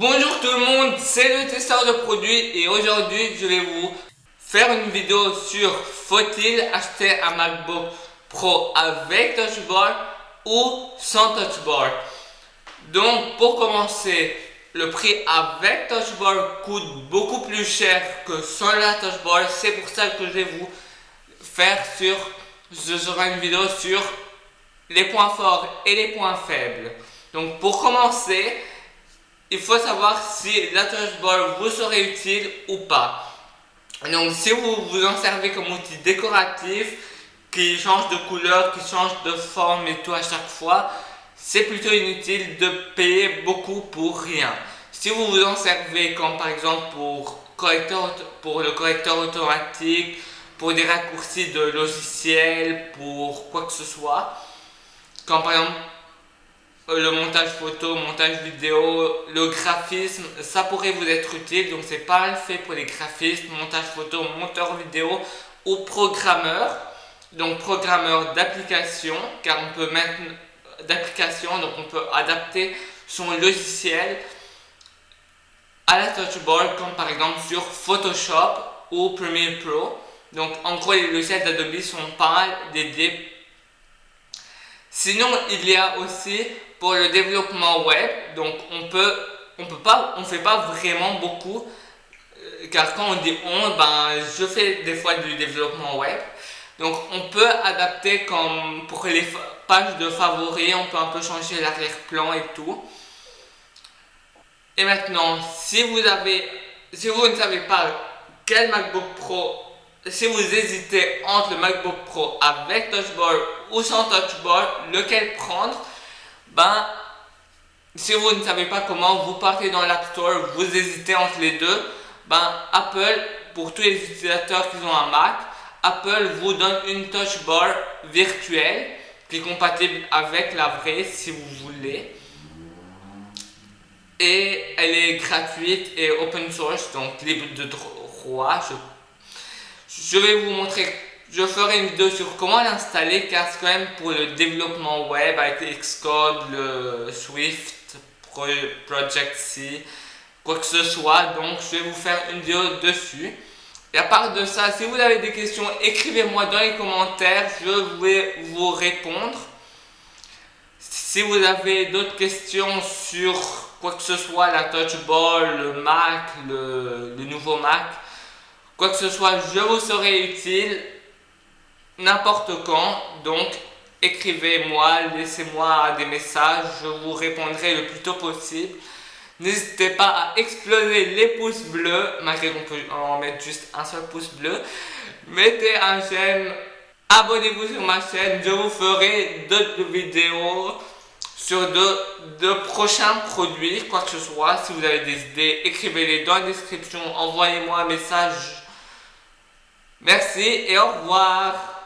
Bonjour tout le monde, c'est le testeur de produits et aujourd'hui je vais vous faire une vidéo sur faut-il acheter un MacBook Pro avec Touch ou sans Touch. Donc pour commencer, le prix avec Touch coûte beaucoup plus cher que sans la Touch. C'est pour ça que je vais vous faire sur, une vidéo sur les points forts et les points faibles. Donc pour commencer, il faut savoir si la touch bar vous serait utile ou pas. Donc si vous vous en servez comme outil décoratif, qui change de couleur, qui change de forme et tout à chaque fois, c'est plutôt inutile de payer beaucoup pour rien. Si vous vous en servez comme par exemple pour, correcteur, pour le correcteur automatique, pour des raccourcis de logiciels, pour quoi que ce soit, comme par exemple le montage photo, montage vidéo, le graphisme, ça pourrait vous être utile. Donc c'est pas fait pour les graphistes, montage photo, monteur vidéo ou programmeur. Donc programmeur d'application, car on peut mettre d'application, donc on peut adapter son logiciel à la touchbar, comme par exemple sur Photoshop ou Premiere Pro. Donc en gros les logiciels d'Adobe sont pas dédiés Sinon, il y a aussi pour le développement web, donc on peut, on peut pas, on fait pas vraiment beaucoup, euh, car quand on dit on, ben je fais des fois du développement web. Donc on peut adapter comme pour les pages de favoris, on peut un peu changer l'arrière-plan et tout. Et maintenant, si vous avez, si vous ne savez pas quel MacBook Pro si vous hésitez entre le MacBook Pro avec Touch Bar ou sans Touch Bar, lequel prendre, ben, si vous ne savez pas comment, vous partez dans l'App Store, vous hésitez entre les deux, ben, Apple, pour tous les utilisateurs qui ont un Mac, Apple vous donne une Touch Bar virtuelle qui est compatible avec la vraie si vous voulez. Et elle est gratuite et open source, donc libre de droit, je je vais vous montrer, je ferai une vidéo sur comment l'installer car c'est quand même pour le développement web avec Xcode, le Swift, Project C, quoi que ce soit. Donc je vais vous faire une vidéo dessus. Et à part de ça, si vous avez des questions, écrivez-moi dans les commentaires, je vais vous répondre. Si vous avez d'autres questions sur quoi que ce soit, la touch ball, le Mac, le nouveau Mac, Quoi que ce soit, je vous serai utile n'importe quand. Donc, écrivez-moi, laissez-moi des messages, je vous répondrai le plus tôt possible. N'hésitez pas à exploser les pouces bleus, malgré qu'on peut en mettre juste un seul pouce bleu. Mettez un j'aime, abonnez-vous sur ma chaîne, je vous ferai d'autres vidéos sur de, de, prochains produits, quoi que ce soit. Si vous avez des idées, écrivez-les dans la description, envoyez-moi un message Merci et au revoir